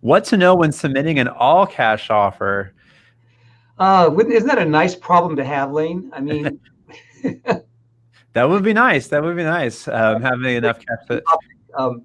What to know when submitting an all cash offer? Uh, isn't that a nice problem to have, Lane? I mean, that would be nice. That would be nice. Um, having enough cash. To... Um,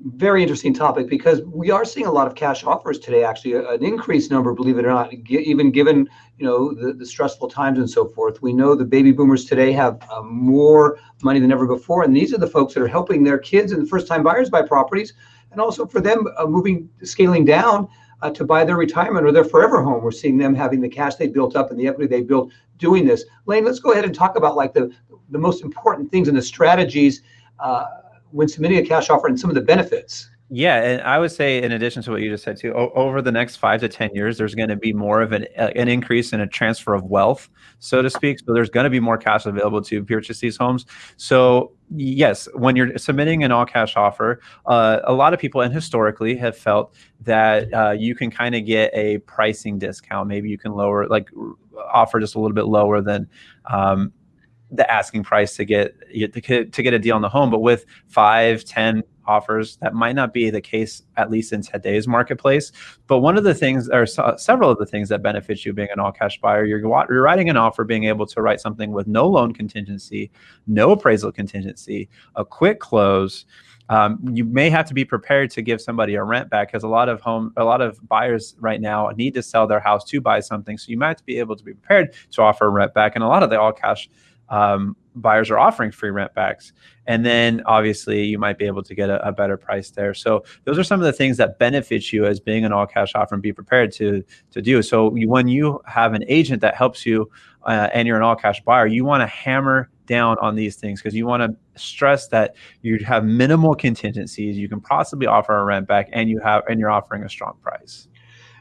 very interesting topic because we are seeing a lot of cash offers today. Actually, an increased number, believe it or not, even given you know the, the stressful times and so forth. We know the baby boomers today have uh, more money than ever before, and these are the folks that are helping their kids and first-time buyers buy properties, and also for them uh, moving, scaling down. Uh, to buy their retirement or their forever home. We're seeing them having the cash they built up and the equity they built doing this. Lane, let's go ahead and talk about like the the most important things and the strategies uh, when submitting a cash offer and some of the benefits. Yeah, and I would say, in addition to what you just said too, over the next five to ten years, there's going to be more of an an increase in a transfer of wealth, so to speak. So there's going to be more cash available to purchase these homes. So yes, when you're submitting an all cash offer, uh, a lot of people and historically have felt that uh, you can kind of get a pricing discount. Maybe you can lower, like, offer just a little bit lower than um, the asking price to get to get a deal on the home. But with five, ten offers, that might not be the case at least in today's marketplace. But one of the things, or several of the things that benefits you being an all-cash buyer, you're you're writing an offer, being able to write something with no loan contingency, no appraisal contingency, a quick close. Um, you may have to be prepared to give somebody a rent back because a lot of home, a lot of buyers right now need to sell their house to buy something. So you might have to be able to be prepared to offer a rent back. And a lot of the all cash um, buyers are offering free rent backs. And then obviously you might be able to get a, a, better price there. So those are some of the things that benefit you as being an all cash offer and be prepared to, to do. So you, when you have an agent that helps you uh, and you're an all cash buyer, you want to hammer down on these things because you want to stress that you have minimal contingencies. You can possibly offer a rent back and you have, and you're offering a strong price.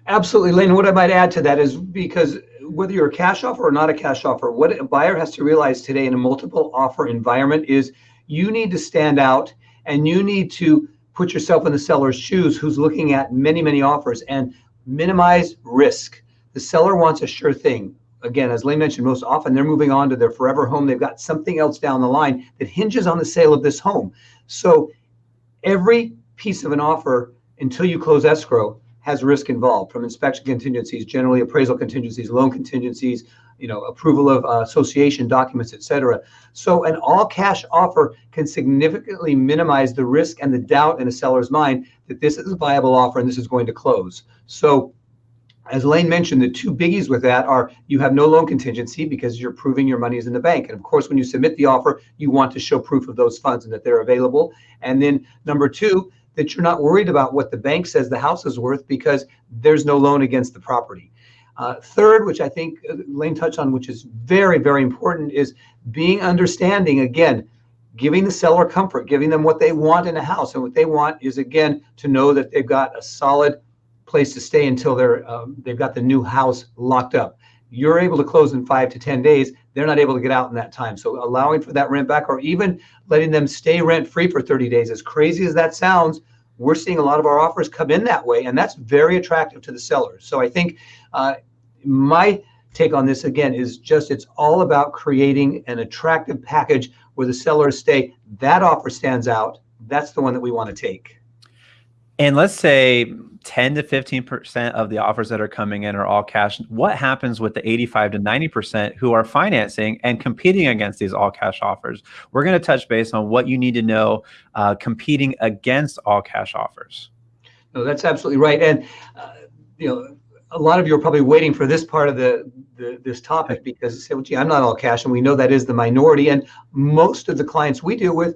Absolutely, Lane. What I might add to that is because whether you're a cash offer or not a cash offer, what a buyer has to realize today in a multiple offer environment is you need to stand out and you need to put yourself in the seller's shoes who's looking at many, many offers and minimize risk. The seller wants a sure thing. Again, as Lane mentioned, most often they're moving on to their forever home. They've got something else down the line that hinges on the sale of this home. So every piece of an offer until you close escrow has risk involved from inspection contingencies, generally appraisal contingencies, loan contingencies, you know, approval of uh, association documents, et cetera. So an all cash offer can significantly minimize the risk and the doubt in a seller's mind that this is a viable offer and this is going to close. So as Lane mentioned, the two biggies with that are you have no loan contingency because you're proving your money is in the bank. And of course, when you submit the offer, you want to show proof of those funds and that they're available. And then number two, that you're not worried about what the bank says the house is worth because there's no loan against the property. Uh, third, which I think uh, Lane touched on, which is very, very important, is being understanding again, giving the seller comfort, giving them what they want in a house. And what they want is, again, to know that they've got a solid place to stay until they're um, they've got the new house locked up. You're able to close in five to 10 days. They're not able to get out in that time. So allowing for that rent back or even letting them stay rent free for 30 days, as crazy as that sounds, we're seeing a lot of our offers come in that way, and that's very attractive to the sellers. So I think uh, my take on this again is just it's all about creating an attractive package where the sellers stay. That offer stands out. That's the one that we want to take. And let's say 10 to 15% of the offers that are coming in are all cash. What happens with the 85 to 90% who are financing and competing against these all cash offers? We're going to touch base on what you need to know uh, competing against all cash offers. No, that's absolutely right. And, uh, you know, a lot of you are probably waiting for this part of the, the this topic because you say, well, gee, I'm not all cash. And we know that is the minority. And most of the clients we deal with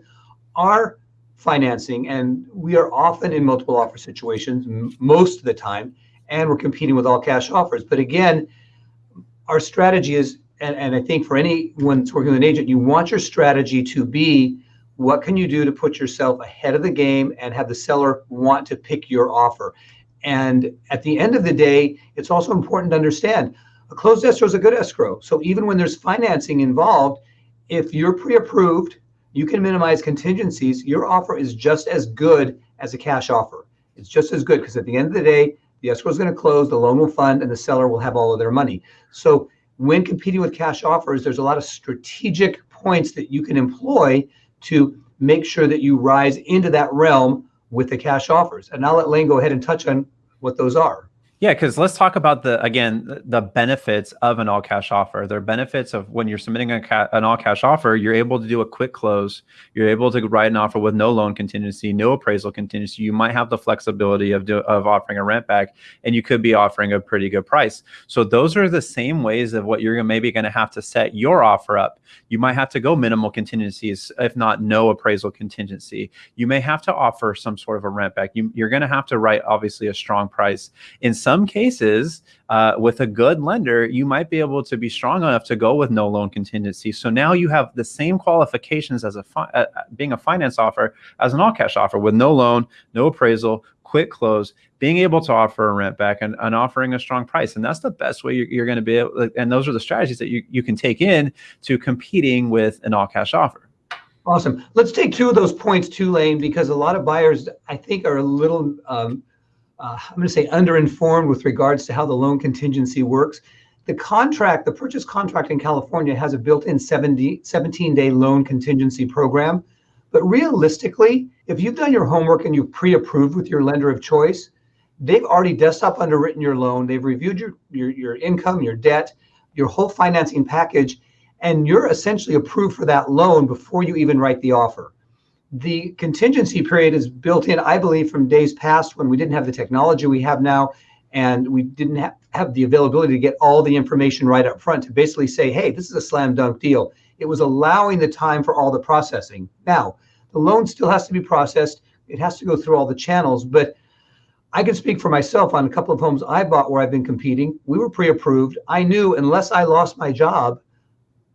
are financing, and we are often in multiple offer situations most of the time, and we're competing with all cash offers. But again, our strategy is, and, and I think for anyone that's working with an agent, you want your strategy to be what can you do to put yourself ahead of the game and have the seller want to pick your offer. And at the end of the day, it's also important to understand a closed escrow is a good escrow. So even when there's financing involved, if you're pre-approved you can minimize contingencies. Your offer is just as good as a cash offer. It's just as good because at the end of the day, the escrow is going to close, the loan will fund, and the seller will have all of their money. So when competing with cash offers, there's a lot of strategic points that you can employ to make sure that you rise into that realm with the cash offers. And I'll let Lane go ahead and touch on what those are. Yeah, because let's talk about the again the benefits of an all cash offer. There are benefits of when you're submitting a an all cash offer, you're able to do a quick close. You're able to write an offer with no loan contingency, no appraisal contingency. You might have the flexibility of do, of offering a rent back, and you could be offering a pretty good price. So those are the same ways of what you're maybe going to have to set your offer up. You might have to go minimal contingencies, if not no appraisal contingency. You may have to offer some sort of a rent back. You, you're going to have to write obviously a strong price in some some cases, uh, with a good lender, you might be able to be strong enough to go with no loan contingency. So now you have the same qualifications as a uh, uh being a finance offer as an all cash offer with no loan, no appraisal, quick close, being able to offer a rent back and, and offering a strong price. And that's the best way you're, you're going to be able, and those are the strategies that you, you can take in to competing with an all cash offer. Awesome. Let's take two of those points too, Lane, because a lot of buyers, I think, are a little um, uh, I'm going to say underinformed with regards to how the loan contingency works. The contract, the purchase contract in California has a built-in 70, 17-day loan contingency program. But realistically, if you've done your homework and you've pre-approved with your lender of choice, they've already desktop underwritten your loan. They've reviewed your, your, your income, your debt, your whole financing package, and you're essentially approved for that loan before you even write the offer the contingency period is built in, I believe, from days past when we didn't have the technology we have now, and we didn't ha- have the availability to get all the information right up front to basically say, hey, this is a slam dunk deal. It was allowing the time for all the processing. Now, the loan still has to be processed, it has to go through all the channels, but I can speak for myself on a couple of homes I bought where I've been competing. We were pre approved. I knew unless I lost my job,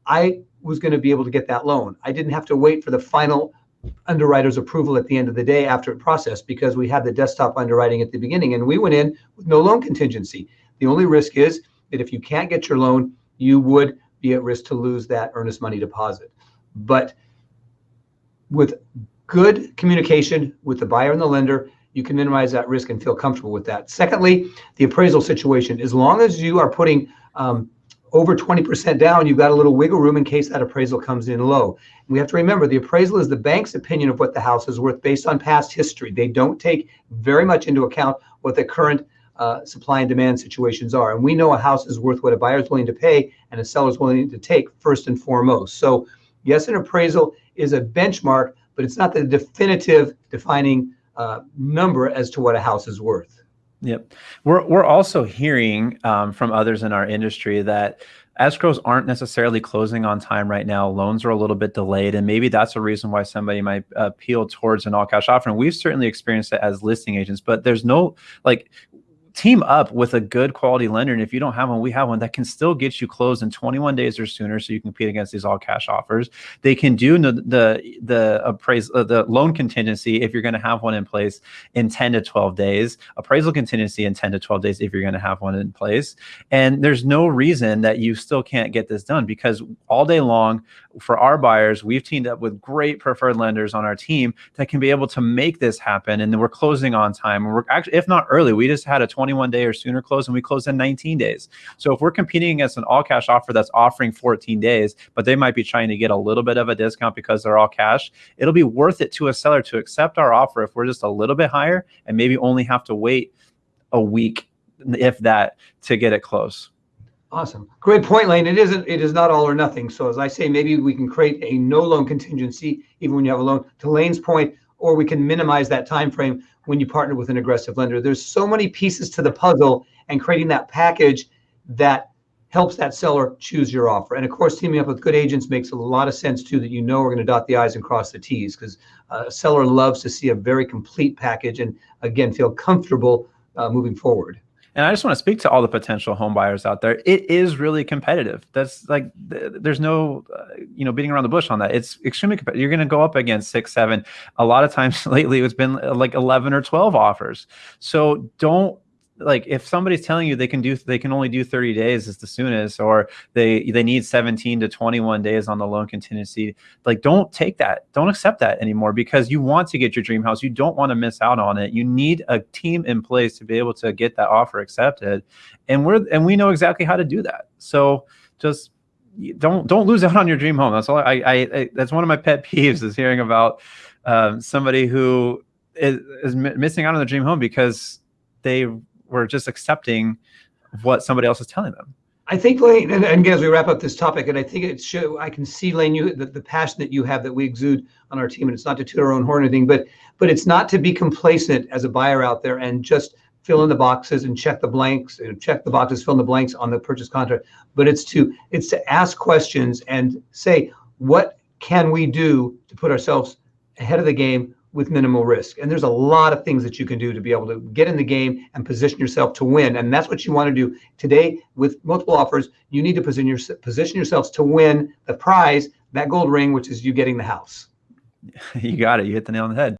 I was going to be able to get that loan. I didn't have to wait for the final underwriter's approval at the end of the day after it processed because we had the desktop underwriting at the beginning and we went in with no loan contingency. The only risk is that if you can't get your loan, you would be at risk to lose that earnest money deposit. But with good communication with the buyer and the lender, you can minimize that risk and feel comfortable with that. Secondly, the appraisal situation. As long as you are putting um, over 20% down, you've got a little wiggle room in case that appraisal comes in low. we have to remember the appraisal is the bank's opinion of what the house is worth based on past history. They don't take very much into account what the current uh, supply and demand situations are. And we know a house is worth what a buyer is willing to pay and a seller is willing to take first and foremost. So, yes, an appraisal is a benchmark, but it's not the definitive defining uh, number as to what a house is worth. Yep. We're we're also hearing um, from others in our industry that escrows aren't necessarily closing on time right now. Loans are a little bit delayed, and maybe that's a reason why somebody might appeal towards an all cash offer. And we've certainly experienced it as listing agents, but there's no like team up with a good quality lender. And if you don't have one, we have one that can still get you closed in 21 days or sooner, so you can compete against these all cash offers. They can do the the the uh, the loan contingency if you're going to have one in place in 10 to 12 days. Appraisal contingency in 10 to 12 days if you're going to have one in place. And there's no reason that you still can't get this done because all day long for our buyers, we've teamed up with great preferred lenders on our team that can be able to make this happen. And then we're closing on time. And we're actually, if not early, we just had a 20 21 day or sooner close and we close in 19 days. So if we're competing against an all cash offer that's offering 14 days, but they might be trying to get a little bit of a discount because they're all cash, it'll be worth it to a seller to accept our offer if we're just a little bit higher and maybe only have to wait a week, if that, to get it close. Awesome. Great point, Lane. It isn't, it is not all or nothing. So as I say, maybe we can create a no loan contingency, even when you have a loan. To Lane's point, or we can minimize that time frame when you partner with an aggressive lender. There's so many pieces to the puzzle and creating that package that helps that seller choose your offer. And of course, teaming up with good agents makes a lot of sense too that you know we're going to dot the I's and cross the T's because uh, a seller loves to see a very complete package and again, feel comfortable uh, moving forward. And I just want to speak to all the potential home buyers out there. It is really competitive. That's like there's no uh, you know beating around the bush on that. It's extremely competitive. You're going to go up against six, seven. A lot of times lately, it's been uh, like 11 or 12 offers. So don't like if somebody's telling you they can do they can only do 30 days is the soonest or they they need 17 to 21 days on the loan contingency like don't take that. Don't accept that anymore because you want to get your dream house. You don't want to miss out on it. You need a team in place to be able to get that offer accepted. And we're and we know exactly how to do that. So just don't don't lose out on your dream home. That's all i i, I that's one of my pet peeves is hearing about um, somebody who is, is missing out on the dream home because they were just accepting what somebody else is telling them. I think Lane, and, and again, as we wrap up this topic, and I think it show I can see Lane, you the, the passion that you have that we exude on our team, and it's not to toot our own horn or anything, but but it's not to be complacent as a buyer out there and just fill in the boxes and check the blanks and check the boxes, fill in the blanks on the purchase contract. But it's to it's to ask questions and say what can we do to put ourselves ahead of the game with minimal risk. And there's a lot of things that you can do to be able to get in the game and position yourself to win. And that's what you want to do today with multiple offers. You need to position, your, position yourselves to win the prize, that gold ring, which is you getting the house. You got it. You hit the nail on the head.